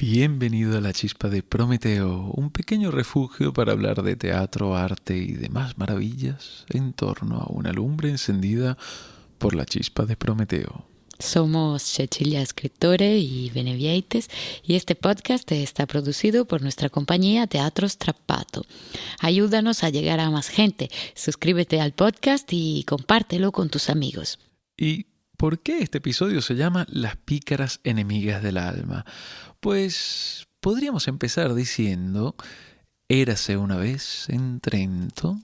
Bienvenido a la chispa de Prometeo, un pequeño refugio para hablar de teatro, arte y demás maravillas en torno a una lumbre encendida por la chispa de Prometeo. Somos Cecilia Escritore y Benevieites y este podcast está producido por nuestra compañía Teatro Strappato. Ayúdanos a llegar a más gente. Suscríbete al podcast y compártelo con tus amigos. ¿Y por qué este episodio se llama Las pícaras enemigas del alma? Pues podríamos empezar diciendo, érase una vez en Trento.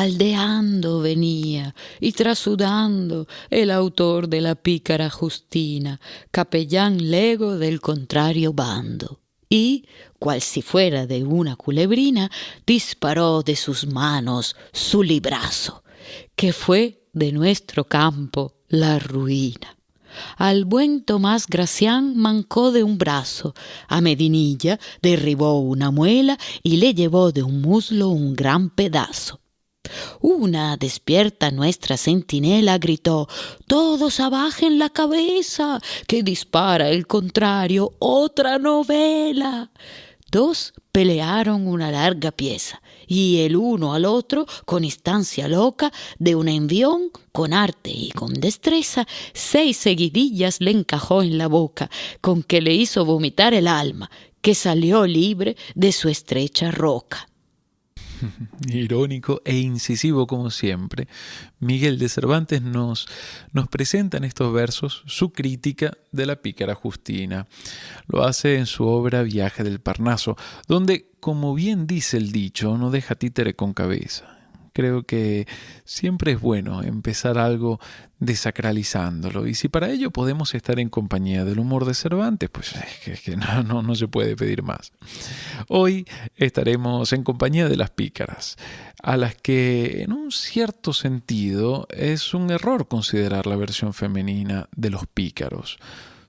Aldeando venía y trasudando el autor de la pícara Justina, capellán lego del contrario bando. Y, cual si fuera de una culebrina, disparó de sus manos su librazo, que fue de nuestro campo la ruina. Al buen Tomás Gracián mancó de un brazo, a Medinilla derribó una muela y le llevó de un muslo un gran pedazo. Una despierta nuestra centinela gritó Todos abajen la cabeza, que dispara el contrario otra novela. Dos pelearon una larga pieza, y el uno al otro, con instancia loca, de un envión, con arte y con destreza, seis seguidillas le encajó en la boca, con que le hizo vomitar el alma, que salió libre de su estrecha roca. Irónico e incisivo como siempre, Miguel de Cervantes nos, nos presenta en estos versos su crítica de la pícara Justina. Lo hace en su obra Viaje del Parnaso, donde, como bien dice el dicho, no deja títere con cabeza creo que siempre es bueno empezar algo desacralizándolo. Y si para ello podemos estar en compañía del humor de Cervantes, pues es que, no, se puede pedir más. Hoy estaremos en compañía de las pícaras, a las que en un cierto sentido es un error considerar la versión femenina de los pícaros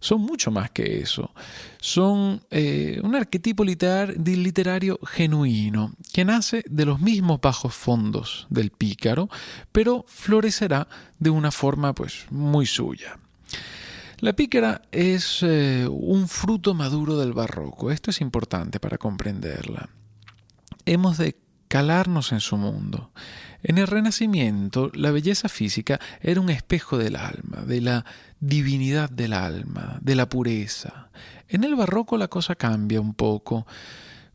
son mucho más que eso. Son eh, un arquetipo literario genuino que nace de los mismos bajos fondos del pícaro, pero florecerá de una forma pues muy suya. La pícara es eh, un fruto maduro del barroco. Esto es importante para comprenderla. Hemos de calarnos en su mundo. En el Renacimiento, la belleza física era un espejo del alma, de la divinidad del alma, de la pureza. En el barroco la cosa cambia un poco.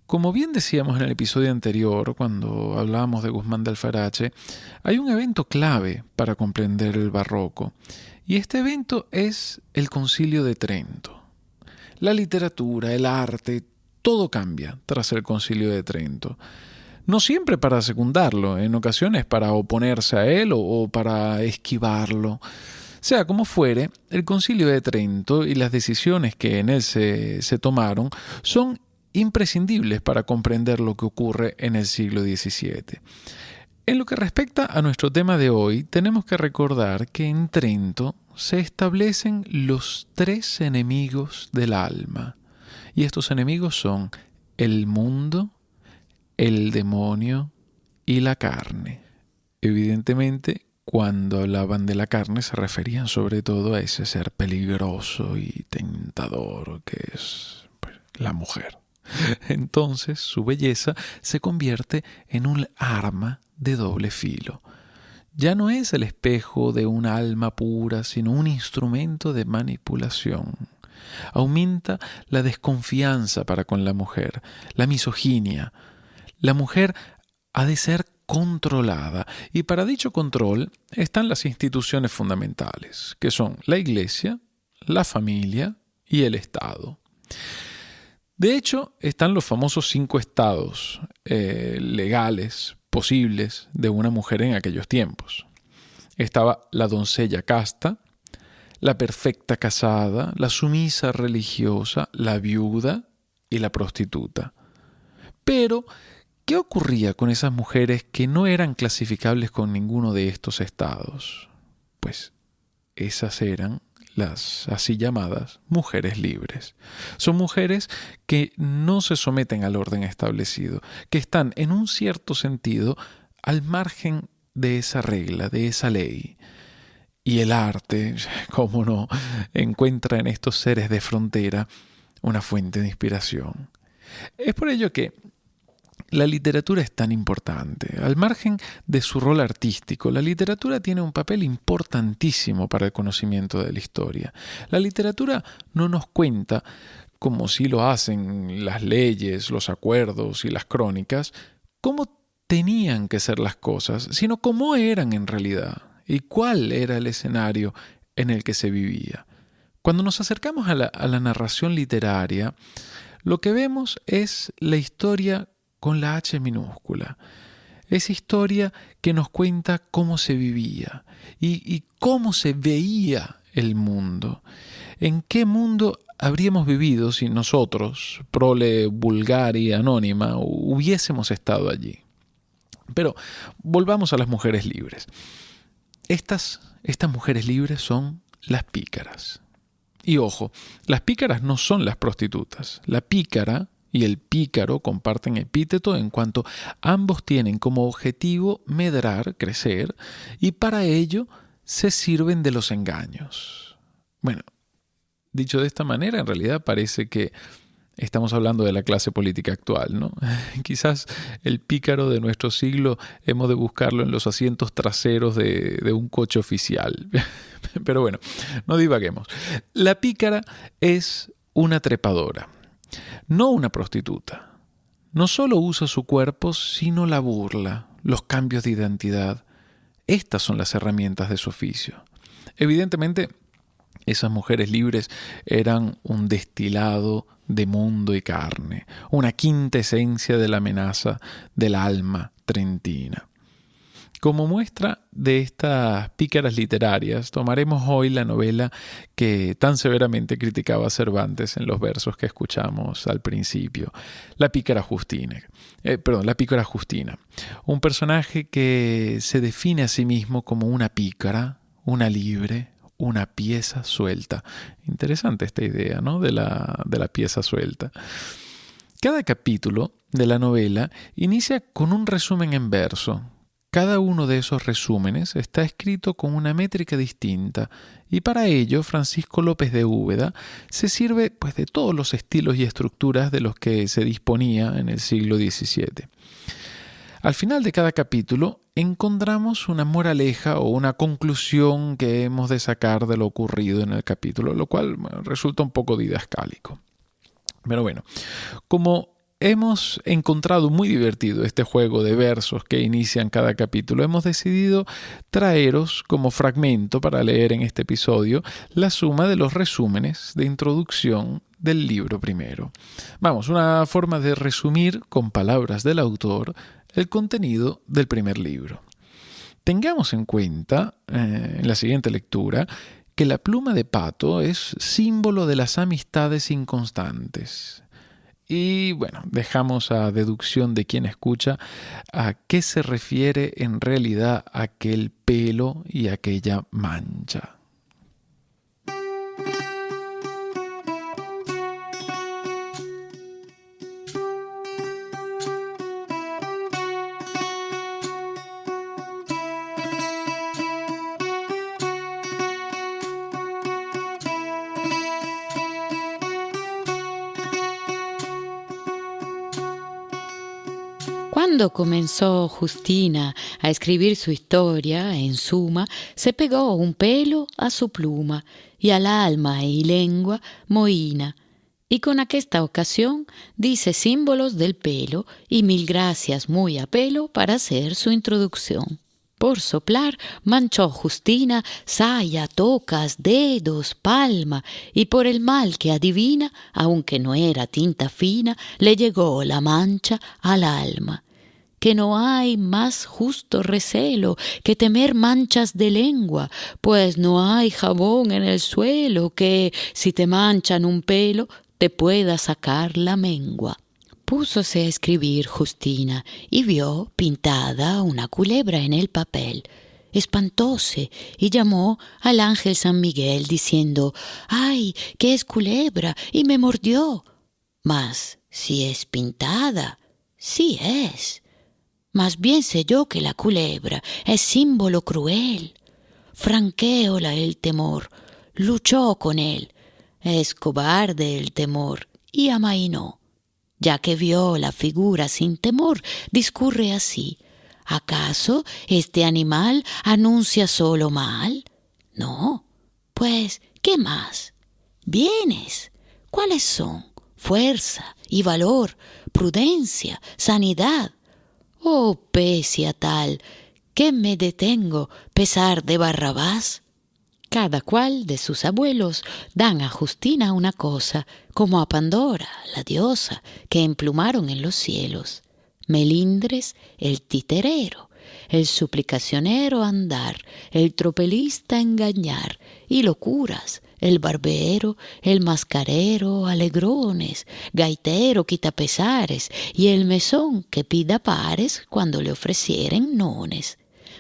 Como bien decíamos en el episodio anterior, cuando hablábamos de Guzmán de Alfarache, hay un evento clave para comprender el barroco, y este evento es el Concilio de Trento. La literatura, el arte, todo cambia tras el Concilio de Trento no siempre para secundarlo, en ocasiones para oponerse a él o, para esquivarlo. Sea como fuere, el concilio de Trento y las decisiones que en él se, tomaron son imprescindibles para comprender lo que ocurre en el siglo XVII. En lo que respecta a nuestro tema de hoy, tenemos que recordar que en Trento se establecen los tres enemigos del alma. Y estos enemigos son el mundo, el demonio y la carne. Evidentemente, cuando hablaban de la carne se referían sobre todo a ese ser peligroso y tentador que es pues, la mujer. Entonces su belleza se convierte en un arma de doble filo. Ya no es el espejo de un alma pura, sino un instrumento de manipulación. Aumenta la desconfianza para con la mujer, la misoginia, la mujer ha de ser controlada y para dicho control están las instituciones fundamentales, que son la Iglesia, la familia y el Estado. De hecho, están los famosos cinco estados eh, legales posibles de una mujer en aquellos tiempos. Estaba la doncella casta, la perfecta casada, la sumisa religiosa, la viuda y la prostituta. Pero, ¿qué ocurría con esas mujeres que no eran clasificables con ninguno de estos estados? Pues esas eran las así llamadas mujeres libres. Son mujeres que no se someten al orden establecido, que están en un cierto sentido al margen de esa regla, de esa ley. Y el arte, cómo no, encuentra en estos seres de frontera una fuente de inspiración. Es por ello que la literatura es tan importante. Al margen de su rol artístico, la literatura tiene un papel importantísimo para el conocimiento de la historia. La literatura no nos cuenta, como si lo hacen las leyes, los acuerdos y las crónicas, cómo tenían que ser las cosas, sino cómo eran en realidad y cuál era el escenario en el que se vivía. Cuando nos acercamos a la, a la narración literaria, lo que vemos es la historia con la H minúscula. Esa historia que nos cuenta cómo se vivía y, cómo se veía el mundo. ¿En qué mundo habríamos vivido si nosotros, prole vulgar y anónima, hubiésemos estado allí? Pero volvamos a las mujeres libres. Estas, estas mujeres libres son las pícaras. Y ojo, las pícaras no son las prostitutas. La pícara y el pícaro comparten epíteto en cuanto ambos tienen como objetivo medrar, crecer, y para ello se sirven de los engaños. Bueno, dicho de esta manera, en realidad parece que estamos hablando de la clase política actual, ¿no? Quizás el pícaro de nuestro siglo hemos de buscarlo en los asientos traseros de, un coche oficial. Pero bueno, no divaguemos. La pícara es una trepadora no una prostituta. No solo usa su cuerpo, sino la burla, los cambios de identidad. Estas son las herramientas de su oficio. Evidentemente, esas mujeres libres eran un destilado de mundo y carne, una quinta esencia de la amenaza del alma trentina. Como muestra de estas pícaras literarias, tomaremos hoy la novela que tan severamente criticaba Cervantes en los versos que escuchamos al principio, La pícara Justina. Eh, perdón, La pícara Justina. Un personaje que se define a sí mismo como una pícara, una libre, una pieza suelta. Interesante esta idea, ¿no? De la, de la pieza suelta. Cada capítulo de la novela inicia con un resumen en verso, cada uno de esos resúmenes está escrito con una métrica distinta y para ello Francisco López de Úbeda se sirve pues, de todos los estilos y estructuras de los que se disponía en el siglo XVII. Al final de cada capítulo encontramos una moraleja o una conclusión que hemos de sacar de lo ocurrido en el capítulo, lo cual resulta un poco didascálico. Pero bueno, como hemos encontrado muy divertido este juego de versos que inician cada capítulo. Hemos decidido traeros como fragmento para leer en este episodio la suma de los resúmenes de introducción del libro primero. Vamos, una forma de resumir con palabras del autor el contenido del primer libro. Tengamos en cuenta, eh, en la siguiente lectura, que la pluma de pato es símbolo de las amistades inconstantes, y bueno, dejamos a deducción de quien escucha a qué se refiere en realidad aquel pelo y aquella mancha. Cuando comenzó Justina a escribir su historia, en suma, se pegó un pelo a su pluma y al alma y lengua moina, y con aquesta ocasión dice símbolos del pelo y mil gracias muy a pelo para hacer su introducción. Por soplar manchó Justina saya, tocas, dedos, palma, y por el mal que adivina, aunque no era tinta fina, le llegó la mancha al alma que no hay más justo recelo que temer manchas de lengua, pues no hay jabón en el suelo que, si te manchan un pelo, te pueda sacar la mengua. Púsose a escribir Justina y vio pintada una culebra en el papel. Espantóse y llamó al ángel San Miguel diciendo ¡Ay, que es culebra! y me mordió. Mas si es pintada, sí es. Más bien sé yo que la culebra es símbolo cruel. Franqueola el temor, luchó con él. Es cobarde el temor y amainó. Ya que vio la figura sin temor, discurre así. ¿Acaso este animal anuncia solo mal? No. Pues, ¿qué más? Bienes. ¿Cuáles son? Fuerza y valor, prudencia, sanidad, Oh, pesia tal, que me detengo, pesar de Barrabás. Cada cual de sus abuelos dan a Justina una cosa, como a Pandora, la diosa, que emplumaron en los cielos. Melindres, el titerero, el suplicacionero andar, el tropelista engañar, y locuras, el barbero, el mascarero, alegrones, gaitero, quitapesares, y el mesón que pida pares cuando le ofrecieren nones.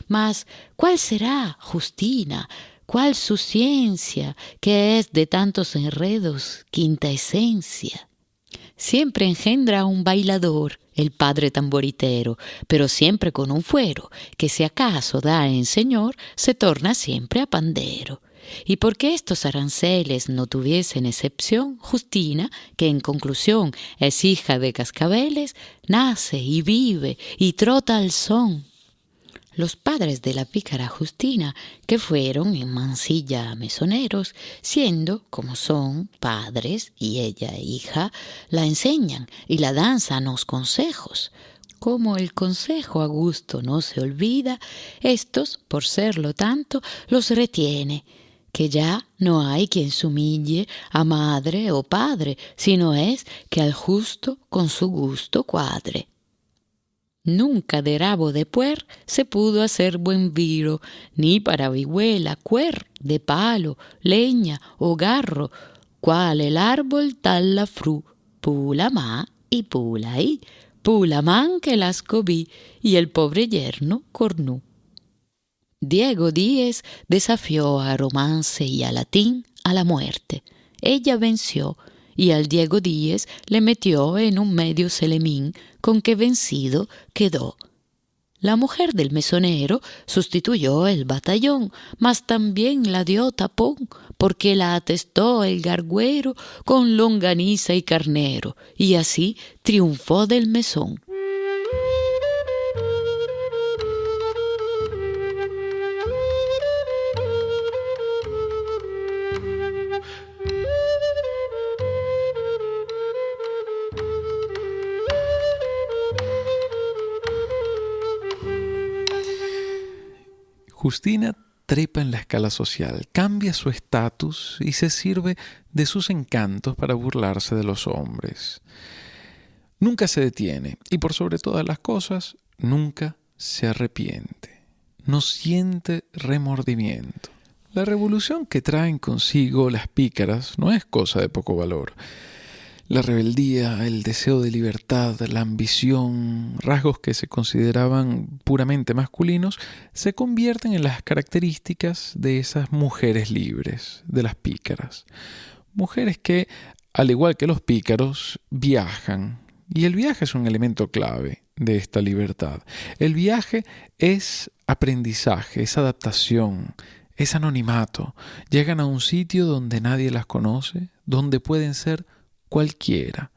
Mas, ¿cuál será, Justina? ¿Cuál su ciencia, que es de tantos enredos quinta esencia? Siempre engendra un bailador, el padre tamboritero, pero siempre con un fuero, que si acaso da en señor, se torna siempre a pandero. Y porque estos aranceles no tuviesen excepción, Justina, que en conclusión es hija de cascabeles, nace y vive y trota al son. Los padres de la pícara Justina, que fueron en Mansilla mesoneros, siendo, como son, padres y ella hija, la enseñan y la danzan los consejos, como el consejo a gusto no se olvida, estos, por serlo tanto, los retiene que ya no hay quien sumille a madre o padre, sino es que al justo con su gusto cuadre. Nunca de rabo de puer se pudo hacer buen viro, ni para vihuela, cuer, de palo, leña o garro, cual el árbol tal la fru, pula ma y pula ahí, pula man que las cobí, y el pobre yerno cornú. Diego Díez desafió a Romance y a Latín a la muerte. Ella venció y al Diego Díez le metió en un medio celemín con que vencido quedó. La mujer del mesonero sustituyó el batallón, mas también la dio tapón, porque la atestó el garguero con longaniza y carnero, y así triunfó del mesón. Justina trepa en la escala social, cambia su estatus y se sirve de sus encantos para burlarse de los hombres. Nunca se detiene y por sobre todas las cosas, nunca se arrepiente, no siente remordimiento. La revolución que traen consigo las pícaras no es cosa de poco valor. La rebeldía, el deseo de libertad, la ambición, rasgos que se consideraban puramente masculinos, se convierten en las características de esas mujeres libres, de las pícaras. Mujeres que, al igual que los pícaros, viajan. Y el viaje es un elemento clave de esta libertad. El viaje es aprendizaje, es adaptación, es anonimato. Llegan a un sitio donde nadie las conoce, donde pueden ser cualquiera.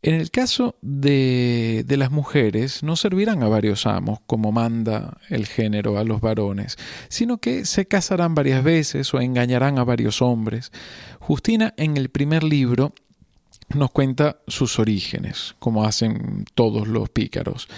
En el caso de, de, las mujeres, no servirán a varios amos, como manda el género a los varones, sino que se casarán varias veces o engañarán a varios hombres. Justina en el primer libro nos cuenta sus orígenes, como hacen todos los pícaros.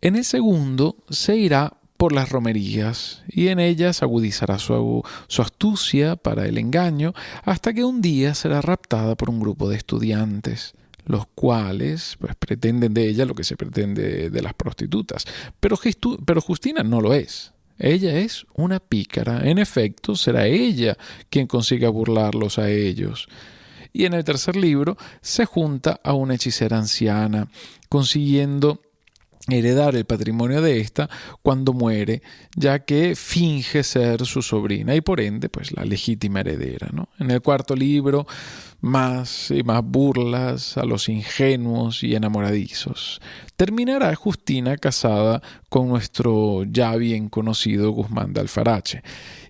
En el segundo se irá por las romerías y en ellas agudizará su, astucia para el engaño hasta que un día será raptada por un grupo de estudiantes. los cuales pues, pretenden de ella lo que se pretende de las prostitutas. Pero, pero Justina no lo es. Ella es una pícara. En efecto, será ella quien consiga burlarlos a ellos. Y en el tercer libro se junta a una hechicera anciana, consiguiendo heredar el patrimonio de ésta cuando muere, ya que finge ser su sobrina y por ende, pues la legítima heredera. ¿no? En el cuarto libro, más y más burlas a los ingenuos y enamoradizos. Terminará Justina casada con nuestro ya bien conocido Guzmán de Alfarache.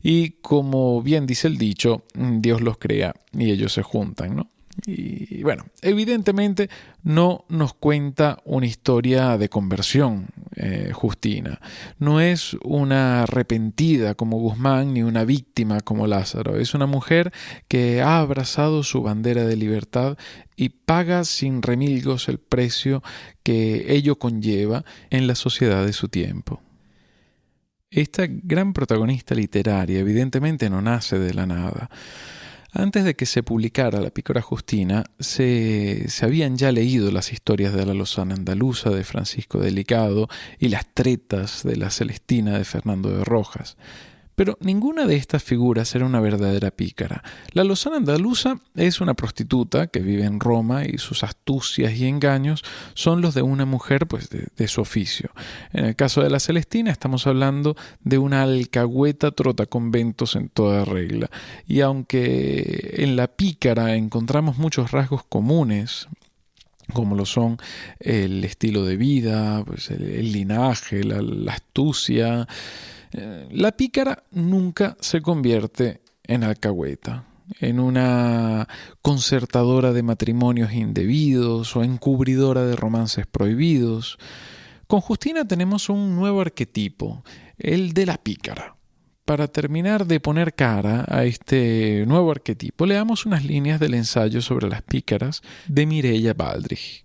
Y como bien dice el dicho, Dios los crea y ellos se juntan, ¿no? Y bueno, evidentemente no nos cuenta una historia de conversión, eh, Justina. No es una arrepentida como Guzmán ni una víctima como Lázaro. Es una mujer que ha abrazado su bandera de libertad y paga sin remilgos el precio que ello conlleva en la sociedad de su tiempo. Esta gran protagonista literaria evidentemente no nace de la nada. Antes de que se publicara La Pícora Justina, se, se, habían ya leído las historias de la Lozana Andaluza de Francisco Delicado y las tretas de la Celestina de Fernando de Rojas. Pero ninguna de estas figuras era una verdadera pícara. La Lozana andaluza es una prostituta que vive en Roma y sus astucias y engaños son los de una mujer pues, de, su oficio. En el caso de la Celestina estamos hablando de una alcahueta trota conventos en toda regla. Y aunque en la pícara encontramos muchos rasgos comunes, como lo son el estilo de vida, pues el, linaje, la astucia, la pícara nunca se convierte en alcahueta, en una concertadora de matrimonios indebidos o encubridora de romances prohibidos. Con Justina tenemos un nuevo arquetipo, el de la pícara. Para terminar de poner cara a este nuevo arquetipo, leamos unas líneas del ensayo sobre las pícaras de Mireia Baldrich.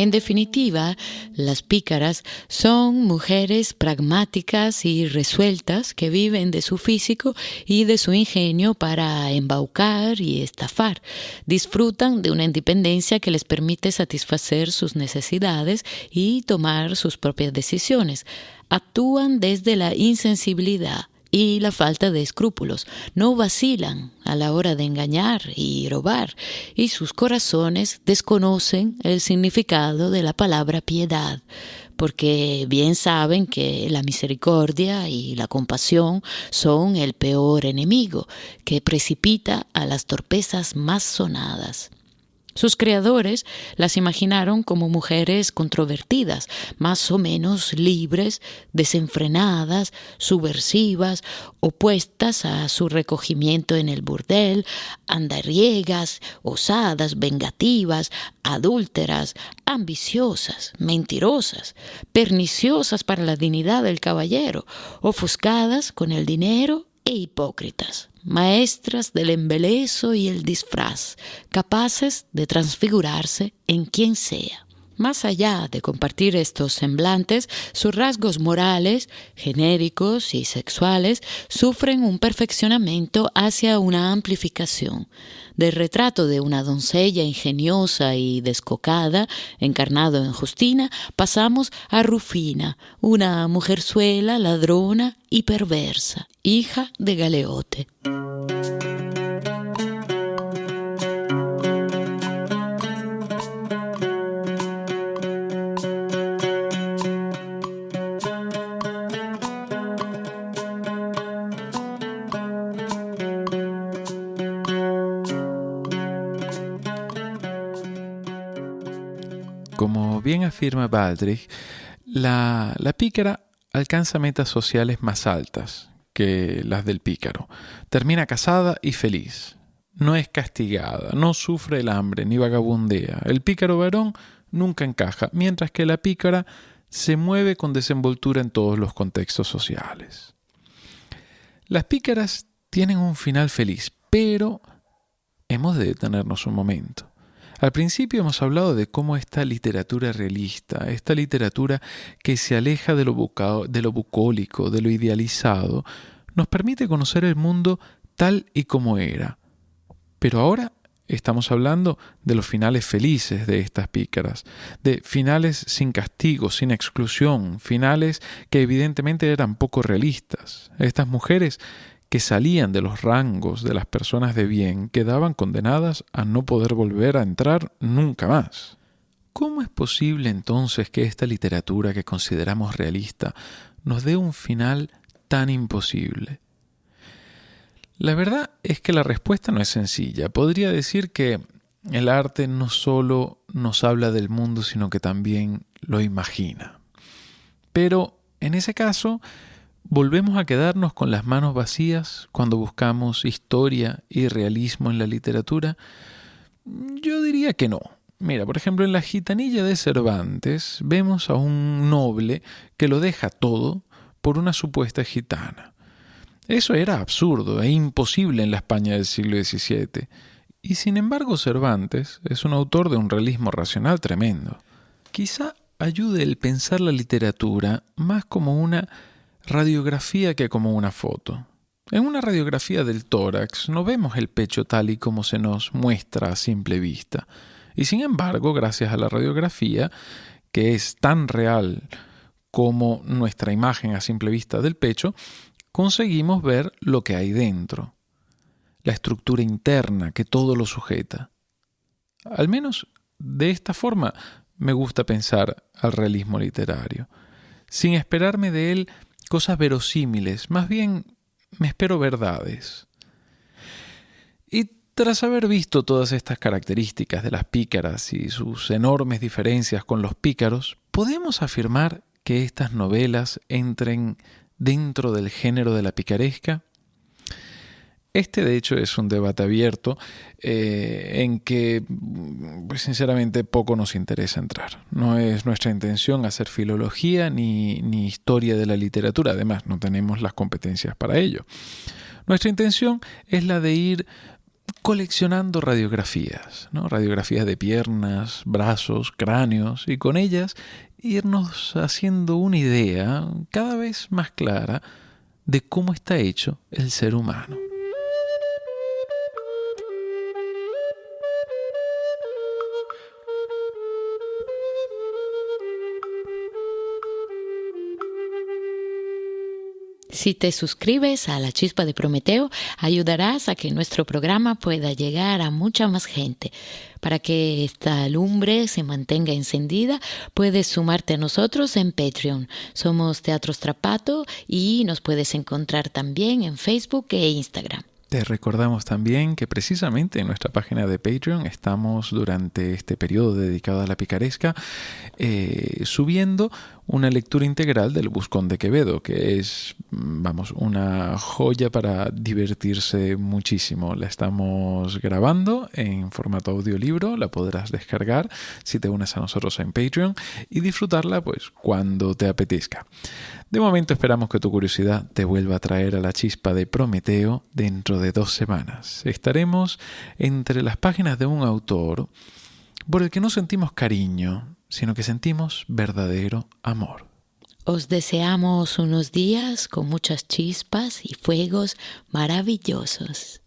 En definitiva, las pícaras son mujeres pragmáticas y resueltas que viven de su físico y de su ingenio para embaucar y estafar. Disfrutan de una independencia que les permite satisfacer sus necesidades y tomar sus propias decisiones. Actúan desde la insensibilidad y la falta de escrúpulos. No vacilan a la hora de engañar y robar, y sus corazones desconocen el significado de la palabra piedad, porque bien saben que la misericordia y la compasión son el peor enemigo que precipita a las torpezas más sonadas. Sus creadores las imaginaron como mujeres controvertidas, más o menos libres, desenfrenadas, subversivas, opuestas a su recogimiento en el burdel, andariegas, osadas, vengativas, adúlteras, ambiciosas, mentirosas, perniciosas para la dignidad del caballero, ofuscadas con el dinero e hipócritas maestras del embelezo y el disfraz, capaces de transfigurarse en quien sea. Más allá de compartir estos semblantes, sus rasgos morales, genéricos y sexuales sufren un perfeccionamiento hacia una amplificación. Del retrato de una doncella ingeniosa y descocada, encarnado en Justina, pasamos a Rufina, una mujerzuela ladrona y perversa, hija de Galeote. Afirma Baldrich, la, la pícara alcanza metas sociales más altas que las del pícaro. Termina casada y feliz. No es castigada, no sufre el hambre ni vagabundea. El pícaro varón nunca encaja, mientras que la pícara se mueve con desenvoltura en todos los contextos sociales. Las pícaras tienen un final feliz, Pero hemos de detenernos un momento. Al principio hemos hablado de cómo esta literatura realista, esta literatura que se aleja de lo, bucólico, de lo idealizado, nos permite conocer el mundo tal y como era. Pero ahora estamos hablando de los finales felices de estas pícaras, de finales sin castigo, sin exclusión, finales que evidentemente eran poco realistas. Estas mujeres que salían de los rangos de las personas de bien quedaban condenadas a no poder volver a entrar nunca más. ¿Cómo es posible entonces que esta literatura que consideramos realista nos dé un final tan imposible? La verdad es que la respuesta no es sencilla. Podría decir que el arte no solo nos habla del mundo, sino que también lo imagina. Pero en ese caso, ¿volvemos a quedarnos con las manos vacías cuando buscamos historia y realismo en la literatura? Yo diría que no. Mira, por ejemplo, en la gitanilla de Cervantes vemos a un noble que lo deja todo por una supuesta gitana. Eso era absurdo e imposible en la España del siglo XVII. Y sin embargo Cervantes es un autor de un realismo racional tremendo. Quizá ayude el pensar la literatura más como una radiografía que como una foto. En una radiografía del tórax no vemos el pecho tal y como se nos muestra a simple vista. Y sin embargo, gracias a la radiografía, que es tan real como nuestra imagen a simple vista del pecho, conseguimos ver lo que hay dentro, la estructura interna que todo lo sujeta. Al menos de esta forma me gusta pensar al realismo literario, sin esperarme de él cosas verosímiles, más bien me espero verdades. Y tras haber visto todas estas características de las pícaras y sus enormes diferencias con los pícaros, podemos afirmar que estas novelas entren dentro del género de la picaresca? Este de hecho es un debate abierto eh, en que pues, sinceramente poco nos interesa entrar. No es nuestra intención hacer filología ni, ni historia de la literatura, además no tenemos las competencias para ello. Nuestra intención es la de ir coleccionando radiografías, ¿no? radiografías de piernas, brazos, cráneos, y con ellas irnos haciendo una idea cada vez más clara de cómo está hecho el ser humano. Si te suscribes a la chispa de Prometeo, ayudarás a que nuestro programa pueda llegar a mucha más gente. Para que esta lumbre se mantenga encendida, puedes sumarte a nosotros en Patreon. Somos Teatro Strapato y nos puedes encontrar también en Facebook e Instagram. Te recordamos también que precisamente en nuestra página de Patreon estamos durante este periodo dedicado a la picaresca eh, subiendo una lectura integral del Buscón de Quevedo, que es, vamos, una joya para divertirse muchísimo. La estamos grabando en formato audiolibro, la podrás descargar si te unes a nosotros en Patreon y disfrutarla pues cuando te apetezca. De momento esperamos que tu curiosidad te vuelva a traer a la chispa de Prometeo dentro de dos semanas. Estaremos entre las páginas de un autor por el que no sentimos cariño, sino que sentimos verdadero amor. Os deseamos unos días con muchas chispas y fuegos maravillosos.